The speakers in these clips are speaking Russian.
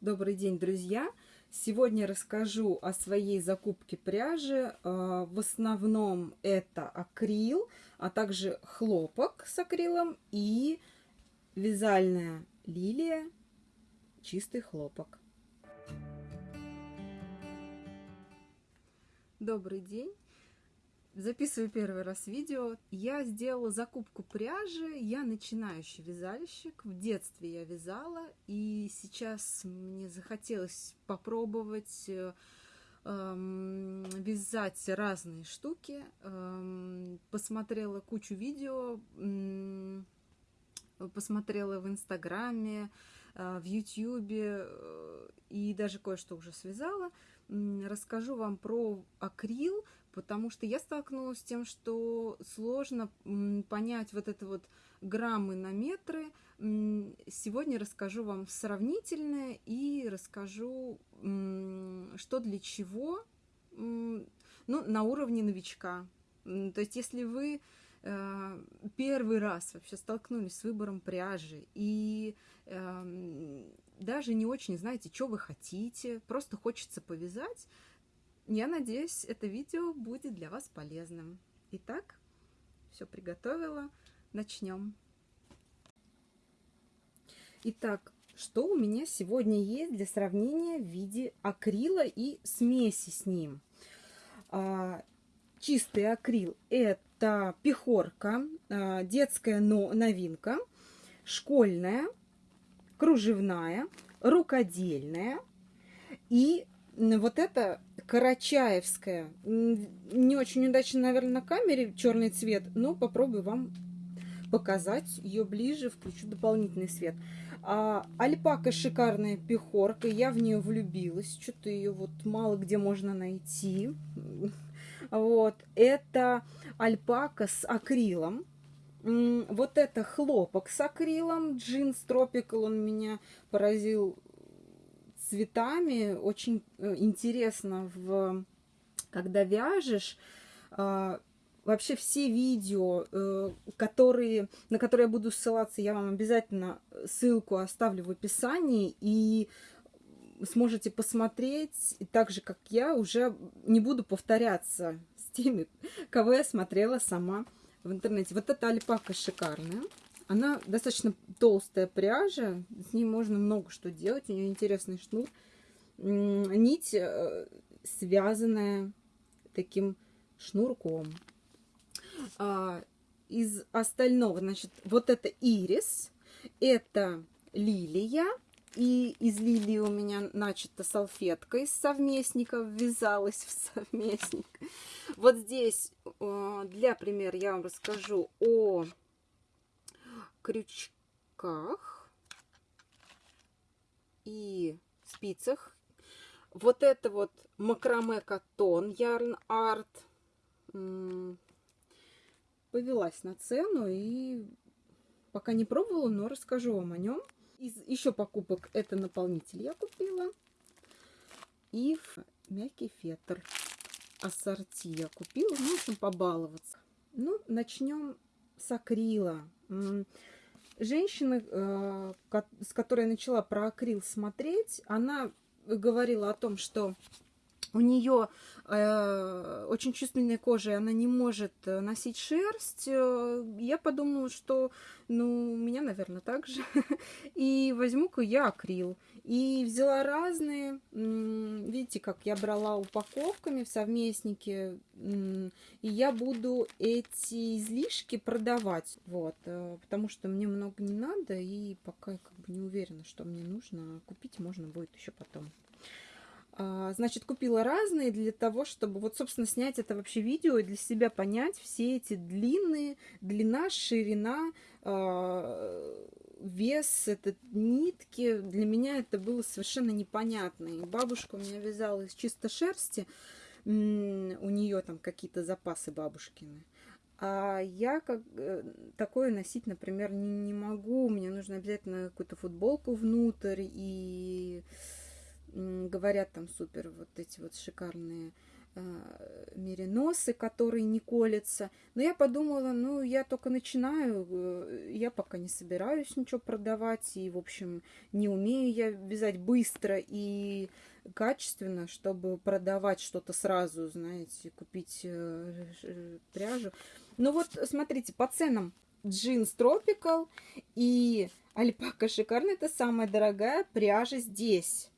Добрый день, друзья! Сегодня расскажу о своей закупке пряжи. А, в основном это акрил, а также хлопок с акрилом и вязальная лилия, чистый хлопок. Добрый день! Записываю первый раз видео. Я сделала закупку пряжи. Я начинающий вязальщик. В детстве я вязала. И сейчас мне захотелось попробовать э, эм, вязать разные штуки. Эм, посмотрела кучу видео. Эм, посмотрела в Инстаграме, э, в Ютьюбе. Э, и даже кое-что уже связала. Расскажу вам про акрил потому что я столкнулась с тем, что сложно понять вот это вот граммы на метры. Сегодня расскажу вам сравнительное и расскажу, что для чего, ну, на уровне новичка. То есть, если вы э, первый раз вообще столкнулись с выбором пряжи и эм, даже не очень знаете, что вы хотите, просто хочется повязать, я надеюсь, это видео будет для вас полезным. Итак, все приготовила. Начнем. Итак, что у меня сегодня есть для сравнения в виде акрила и смеси с ним? А, чистый акрил – это пехорка, а, детская новинка, школьная, кружевная, рукодельная и вот это карачаевская. Не очень удачно, наверное, на камере черный цвет, но попробую вам показать ее ближе, включу дополнительный свет. А, альпака шикарная пехорка, я в нее влюбилась, что-то ее вот мало где можно найти. Вот, это альпака с акрилом. Вот это хлопок с акрилом, джинс Tropical, он меня поразил цветами. Очень э, интересно, в, когда вяжешь, а, вообще все видео, э, которые, на которые я буду ссылаться, я вам обязательно ссылку оставлю в описании. И сможете посмотреть, так же, как я, уже не буду повторяться с теми, кого я смотрела сама в интернете. Вот эта альпака шикарная. Она достаточно толстая пряжа, с ней можно много что делать, у нее интересный шнур. Нить э, связанная таким шнурком. А, из остального, значит, вот это ирис, это лилия, и из лилии у меня начата салфетка из совместников, ввязалась в совместник. Вот здесь э, для примера я вам расскажу о крючках и спицах. Вот это вот макраме катон Ярн Арт. Повелась на цену и пока не пробовала, но расскажу вам о нем. Из еще покупок это наполнитель я купила. И мягкий фетр ассорти я купила. Ну, в общем, побаловаться. Ну, начнем с акрила. Женщина, э, с которой я начала про акрил смотреть, она говорила о том, что у нее э, очень чувствительная кожа, и она не может э, носить шерсть. Э, я подумала, что, ну, у меня, наверное, так же. И возьму-ка я акрил. И взяла разные. Видите, как я брала упаковками в совместнике. И я буду эти излишки продавать. Вот. Э, потому что мне много не надо. И пока я как бы не уверена, что мне нужно. Купить можно будет еще потом. А, значит, купила разные для того, чтобы вот, собственно, снять это вообще видео и для себя понять все эти длинные, длина, ширина, а, вес, это нитки. Для меня это было совершенно непонятно. И бабушка у меня вязала из чисто шерсти, у нее там какие-то запасы бабушкины. А я как э, такое носить, например, не, не могу. Мне нужно обязательно какую-то футболку внутрь и говорят там супер вот эти вот шикарные э, мериносы, которые не колятся. Но я подумала, ну, я только начинаю, э, я пока не собираюсь ничего продавать, и, в общем, не умею я вязать быстро и качественно, чтобы продавать что-то сразу, знаете, купить э, пряжу. Ну вот, смотрите, по ценам джинс Tropical и альпака шикарная, это самая дорогая пряжа здесь.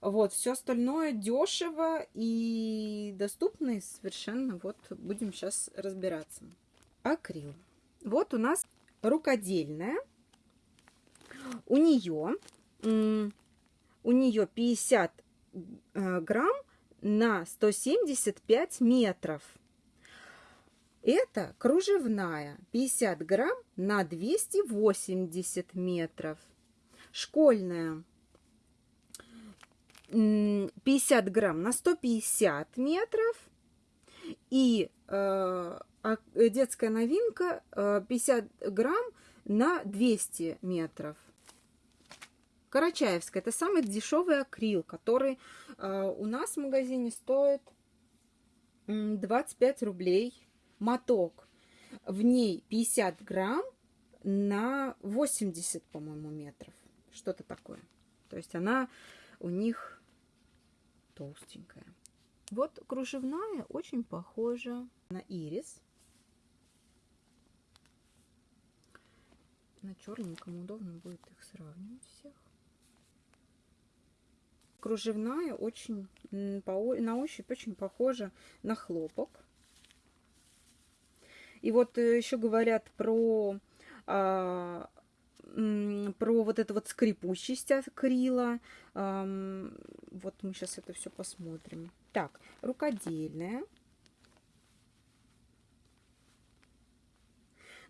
Вот, все остальное дешево и доступно совершенно. Вот, будем сейчас разбираться. Акрил. Вот у нас рукодельная. У нее, у нее 50 э, грамм на 175 метров. Это кружевная 50 грамм на 280 метров. Школьная 50 грамм на 150 метров. И э, детская новинка э, 50 грамм на 200 метров. Карачаевская. Это самый дешевый акрил, который э, у нас в магазине стоит 25 рублей моток. В ней 50 грамм на 80, по-моему, метров. Что-то такое. То есть она у них толстенькая. Вот кружевная очень похожа на ирис. На черненьком удобно будет их сравнивать всех. Кружевная очень на ощупь очень похожа на хлопок. И вот э, еще говорят про а, про вот эту вот скрипучесть акрила. Вот мы сейчас это все посмотрим. Так, рукодельная.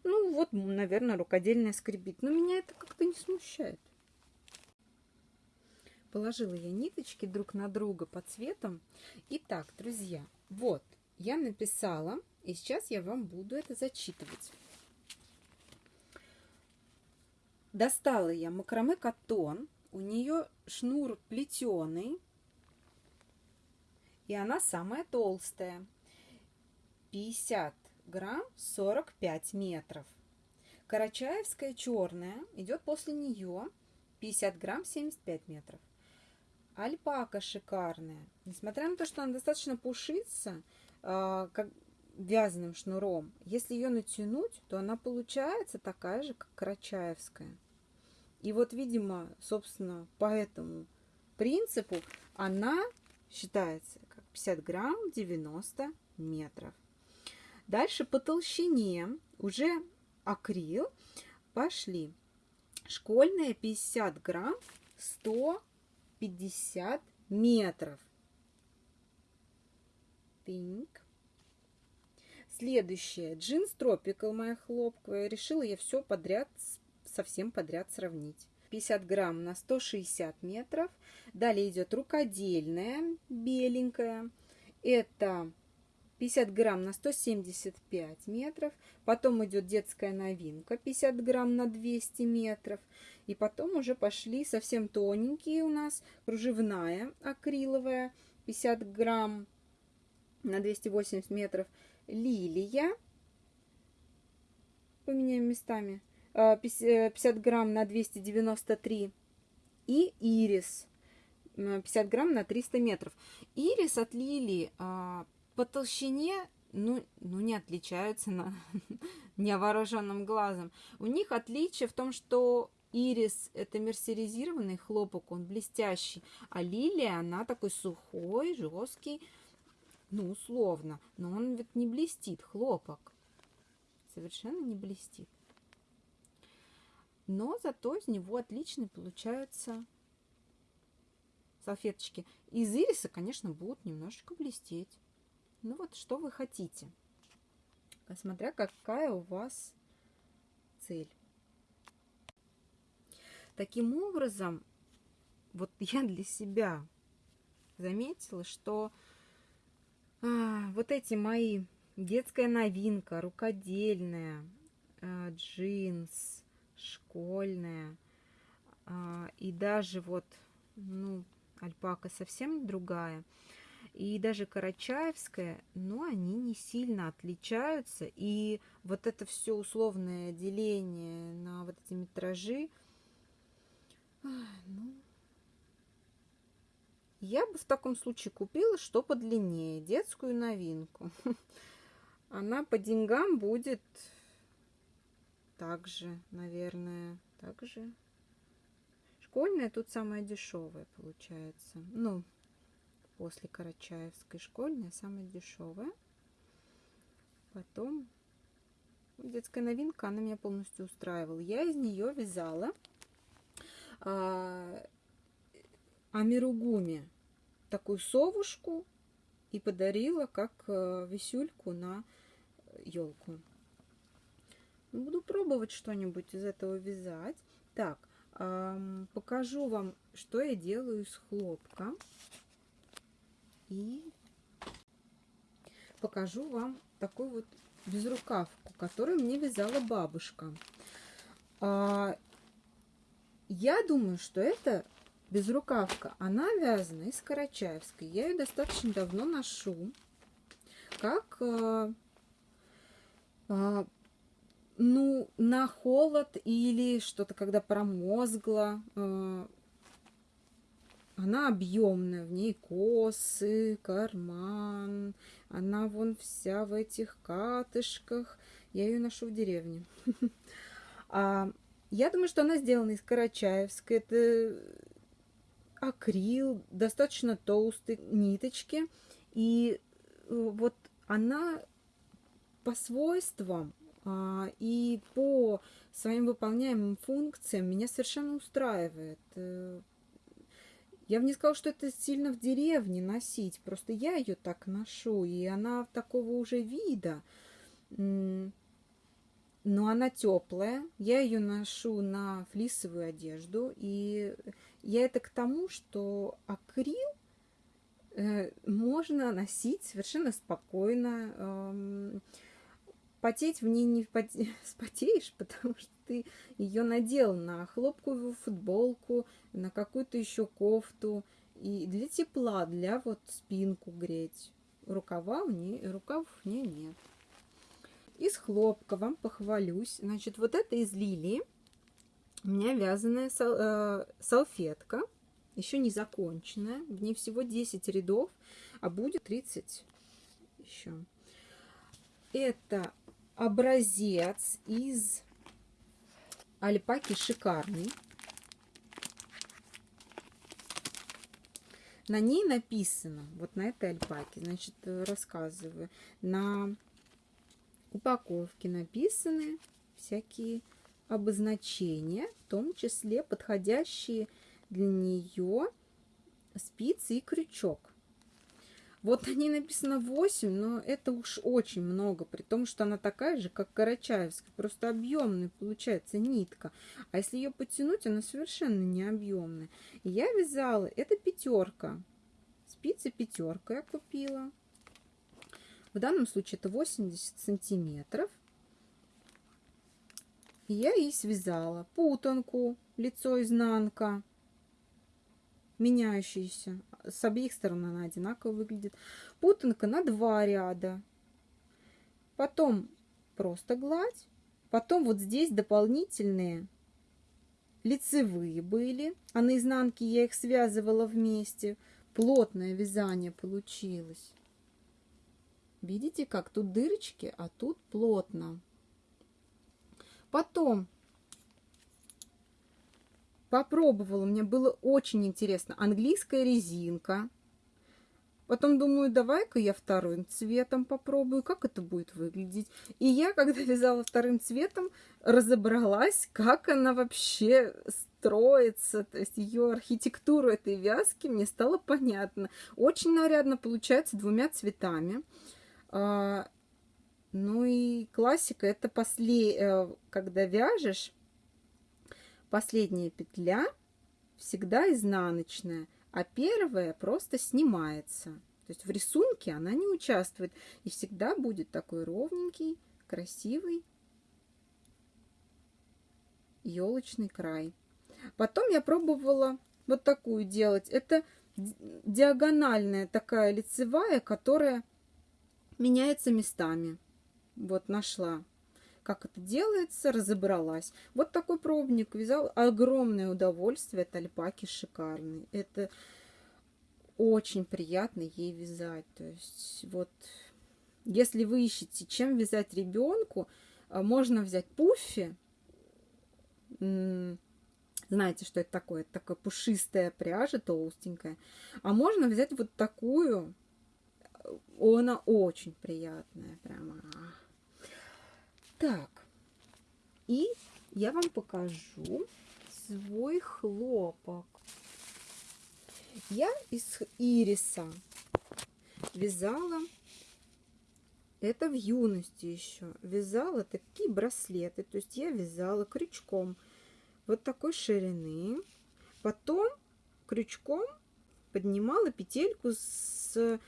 Ну вот, наверное, рукодельная скребит. Но меня это как-то не смущает. Положила я ниточки друг на друга по цветам. Итак, друзья, вот я написала, и сейчас я вам буду это зачитывать. Достала я макраме катон. У нее шнур плетеный. И она самая толстая. 50 грамм 45 метров. Карачаевская черная идет после нее 50 грамм 75 метров. Альпака шикарная. Несмотря на то, что она достаточно пушится, э, как вязаным шнуром. Если ее натянуть, то она получается такая же, как карачаевская. И вот, видимо, собственно, по этому принципу она считается как 50 грамм 90 метров. Дальше по толщине уже акрил пошли. Школьная 50 грамм 150 метров. Пинк. Следующее. Джинс Tropical моя хлопковая. Решила я все подряд, совсем подряд сравнить. 50 грамм на 160 метров. Далее идет рукодельная, беленькая. Это 50 грамм на 175 метров. Потом идет детская новинка 50 грамм на 200 метров. И потом уже пошли совсем тоненькие у нас кружевная акриловая 50 грамм на 280 метров лилия. Поменяем местами. 50 э, грамм на 293. И ирис 50 грамм на 300 метров. Ирис от лилии а, по толщине ну, ну не отличаются на невооруженным глазом. У них отличие в том, что ирис это мерсеризированный хлопок, он блестящий, а лилия она такой сухой, жесткий, ну, условно. Но он ведь не блестит, хлопок. Совершенно не блестит. Но зато из него отличные получаются салфеточки. Из ириса, конечно, будут немножечко блестеть. Ну вот, что вы хотите. Смотря какая у вас цель. Таким образом, вот я для себя заметила, что а, вот эти мои детская новинка, рукодельная, а, джинс, школьная, а, и даже вот, ну, альпака совсем другая. и даже Карачаевская, но они не сильно отличаются. И вот это все условное деление на вот эти метражи, ну, я бы в таком случае купила что подлиннее, детскую новинку. Она по деньгам будет также, наверное, также. Школьная тут самая дешевая получается. Ну, после Карачаевской школьная самая дешевая. Потом детская новинка, она меня полностью устраивала. Я из нее вязала а, амиругуми такую совушку и подарила как а, висюльку на елку. Буду пробовать что-нибудь из этого вязать. Так, эм, покажу вам, что я делаю из хлопка. И покажу вам такую вот безрукавку, которую мне вязала бабушка. А, я думаю, что это безрукавка. Она вязана из Карачаевской. Я ее достаточно давно ношу. Как а, а, ну, на холод или что-то, когда промозгло. Э, она объемная, в ней косы, карман. Она вон вся в этих катышках. Я ее ношу в деревне. А, я думаю, что она сделана из Карачаевской. Это акрил, достаточно толстые ниточки. И э, вот она по свойствам а, и по своим выполняемым функциям меня совершенно устраивает. Э, я бы не сказала, что это сильно в деревне носить, просто я ее так ношу, и она такого уже вида. Но она теплая, я ее ношу на флисовую одежду, и я это к тому, что акрил э, можно носить совершенно спокойно потеть в ней не спотеешь, потому что ты ее надел на хлопковую футболку, на какую-то еще кофту. И для тепла, для вот спинку греть. Рукава в ней, рукавов в ней нет. Из хлопка вам похвалюсь. Значит, вот это из лилии. У меня вязаная сал, э, салфетка. Еще не законченная. В ней всего 10 рядов, а будет 30 еще. Это образец из альпаки шикарный. На ней написано, вот на этой альпаке, значит, рассказываю, на упаковке написаны всякие обозначения, в том числе подходящие для нее спицы и крючок. Вот они написано 8, но это уж очень много, при том, что она такая же, как Карачаевская, просто объемная получается нитка. А если ее потянуть, она совершенно не объемная. Я вязала, это пятерка, спицы пятерка я купила. В данном случае это 80 сантиметров. И я и связала путанку, лицо изнанка, меняющиеся с обеих сторон она одинаково выглядит. Путанка на два ряда. Потом просто гладь. Потом вот здесь дополнительные лицевые были. А на изнанке я их связывала вместе. Плотное вязание получилось. Видите, как тут дырочки, а тут плотно. Потом Попробовала, мне было очень интересно. Английская резинка. Потом думаю, давай-ка я вторым цветом попробую, как это будет выглядеть. И я, когда вязала вторым цветом, разобралась, как она вообще строится. То есть ее архитектуру этой вязки мне стало понятно. Очень нарядно получается двумя цветами. Ну и классика, это после, э, когда вяжешь, Последняя петля всегда изнаночная, а первая просто снимается. То есть в рисунке она не участвует. И всегда будет такой ровненький, красивый елочный край. Потом я пробовала вот такую делать. Это диагональная такая лицевая, которая меняется местами. Вот нашла, как это делается, разобралась. Вот такой пробник вязал. Огромное удовольствие от альпаки шикарный. Это очень приятно ей вязать. То есть вот если вы ищете, чем вязать ребенку, а, можно взять пуффи. Знаете, что это такое? Это такая пушистая пряжа, толстенькая. А можно взять вот такую. Она очень приятная. Прямо. Так. И я вам покажу свой хлопок. Я из ириса вязала это в юности еще вязала такие браслеты. То есть я вязала крючком вот такой ширины. Потом крючком поднимала петельку с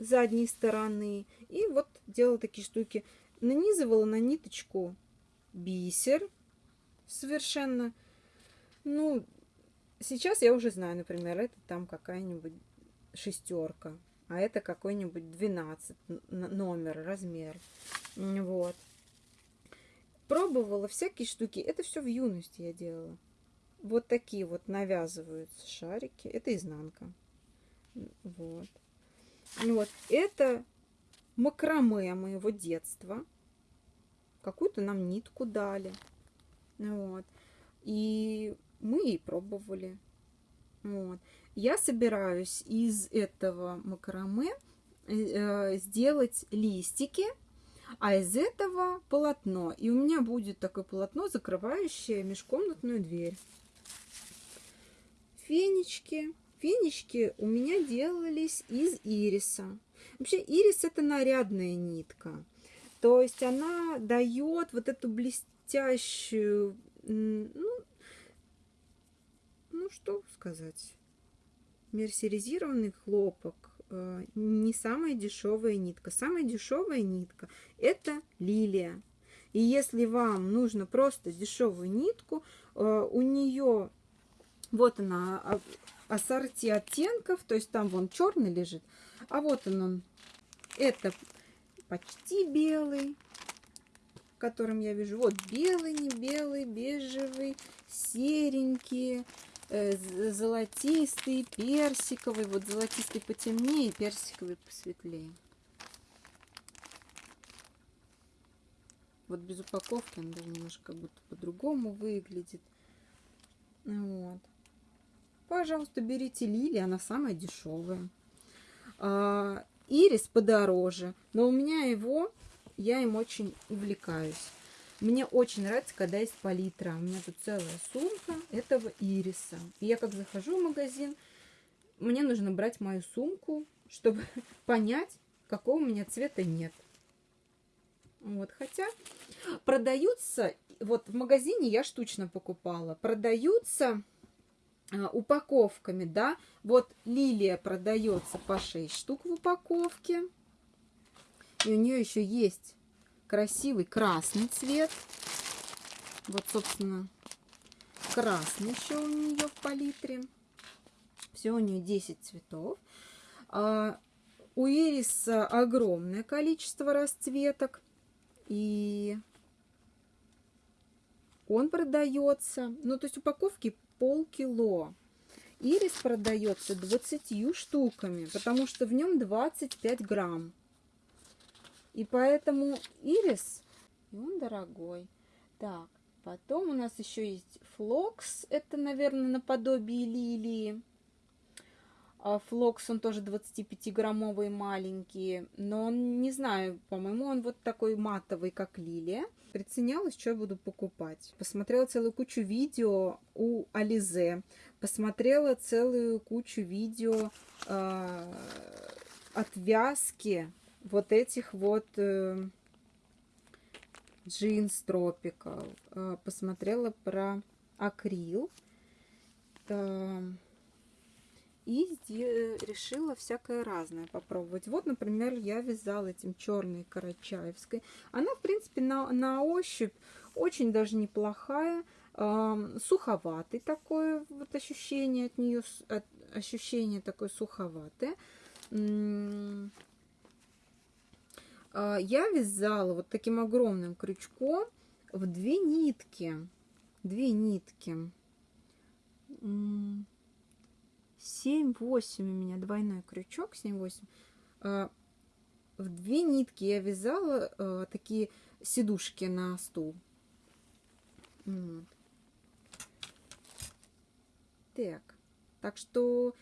задней стороны. И вот делала такие штуки. Нанизывала на ниточку бисер совершенно. Ну, Сейчас я уже знаю, например, это там какая-нибудь шестерка, а это какой-нибудь 12 номер, размер. Вот. Пробовала всякие штуки. Это все в юности я делала. Вот такие вот навязываются шарики. Это изнанка. Вот. Вот. Это макраме моего детства. Какую-то нам нитку дали. Вот. И мы и пробовали. Вот. Я собираюсь из этого макраме э, сделать листики, а из этого полотно. И у меня будет такое полотно, закрывающее межкомнатную дверь. Фенечки. Фенечки у меня делались из ириса. Вообще ирис это нарядная нитка. То есть она дает вот эту блестящую, ну, ну что сказать, мерсеризированный хлопок э, не самая дешевая нитка. Самая дешевая нитка это лилия. И если вам нужно просто дешевую нитку, э, у нее вот она а, ассорти оттенков, то есть там вон черный лежит, а вот он, он это почти белый, которым я вижу. Вот белый, не белый, бежевый, серенький, Э, золотистый, персиковый. Вот золотистый потемнее, персиковый посветлее. Вот без упаковки он даже немножко как будто по-другому выглядит. Вот. Пожалуйста, берите лилии, она самая дешевая. А, ирис подороже, но у меня его, я им очень увлекаюсь. Мне очень нравится, когда есть палитра. У меня тут целая сумка этого ириса. И я как захожу в магазин, мне нужно брать мою сумку, чтобы понять, какого у меня цвета нет. Вот, хотя продаются, вот в магазине я штучно покупала, продаются упаковками, да, вот лилия продается по 6 штук в упаковке, и у нее еще есть красивый красный цвет. Вот, собственно, красный еще у нее в палитре. Все у нее 10 цветов. А у ириса огромное количество расцветок. И он продается, ну, то есть упаковки полкило. Ирис продается 20 штуками, потому что в нем 25 грамм. И поэтому ирис, он дорогой. Так, потом у нас еще есть флокс. Это, наверное, наподобие лилии. А флокс, он тоже 25-граммовый маленький. Но он, не знаю, по-моему, он вот такой матовый, как лилия. Приценялась, что я буду покупать. Посмотрела целую кучу видео у Ализе. Посмотрела целую кучу видео э, от вязки вот этих вот э, джинс тропикал. Э, посмотрела про акрил. Э, и решила всякое разное попробовать. Вот, например, я вязала этим черной карачаевской. Она, в принципе, на, на ощупь очень даже неплохая. Э, суховатый такое вот ощущение от нее, от, ощущение такое суховатое. А, я вязала вот таким огромным крючком в две нитки. Две нитки. 7-8 у меня двойной крючок, 7-8. А, в две нитки я вязала а, такие сидушки на стул. Вот. Так, так что,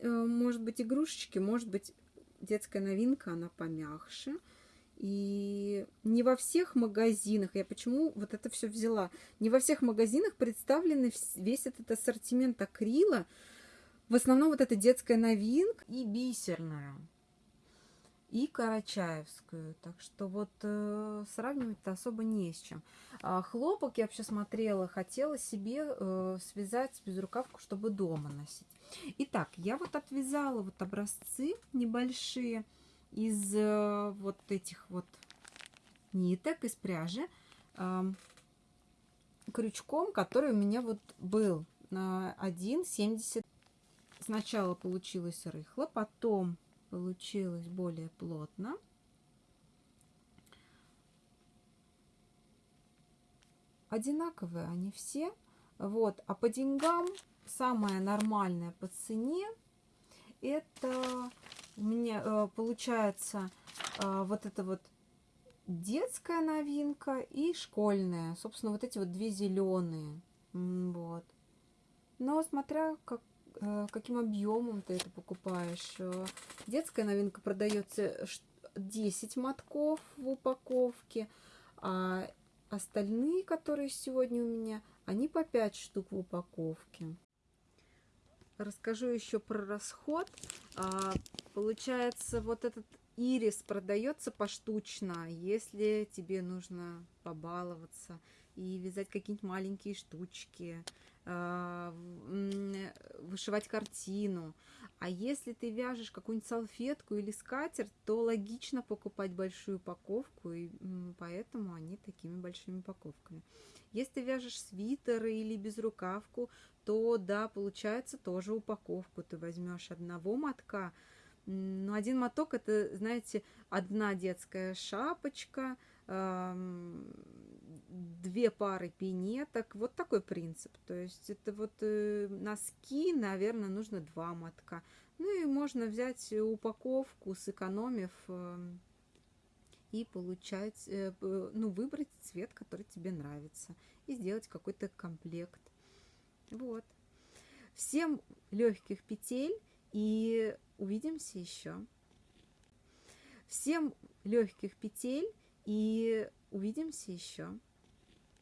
э, может быть, игрушечки, может быть, детская новинка, она помягче. И не во всех магазинах, я почему вот это все взяла, не во всех магазинах представлены весь этот ассортимент акрила. В основном вот эта детская новинка и бисерная, и карачаевскую. Так что вот э, сравнивать-то особо не с чем. А хлопок я вообще смотрела, хотела себе э, связать безрукавку, чтобы дома носить. Итак, я вот отвязала вот образцы небольшие из э, вот этих вот ниток, из пряжи, э, крючком, который у меня вот был на 1,70. Сначала получилось рыхло, потом получилось более плотно. Одинаковые они все. Вот. А по деньгам самое нормальное по цене это у меня э, получается э, вот это вот детская новинка и школьная. Собственно, вот эти вот две зеленые. Вот. Но смотря как, каким объемом ты это покупаешь. Детская новинка продается 10 мотков в упаковке, а остальные, которые сегодня у меня, они по 5 штук в упаковке. Расскажу еще про расход. А, получается, вот этот ирис продается поштучно, если тебе нужно побаловаться и вязать какие-нибудь маленькие штучки, вышивать картину. А если ты вяжешь какую-нибудь салфетку или скатерть, то логично покупать большую упаковку, и поэтому они такими большими упаковками. Если ты вяжешь свитер или безрукавку, то да, получается тоже упаковку. Ты возьмешь одного мотка, но один моток это, знаете, одна детская шапочка, две пары пинеток. Вот такой принцип. То есть это вот э, носки, наверное, нужно два мотка. Ну и можно взять упаковку, сэкономив эм, и получать, э, ну, выбрать цвет, который тебе нравится, и сделать какой-то комплект. Вот. Всем легких петель и увидимся еще. Всем легких петель и увидимся еще.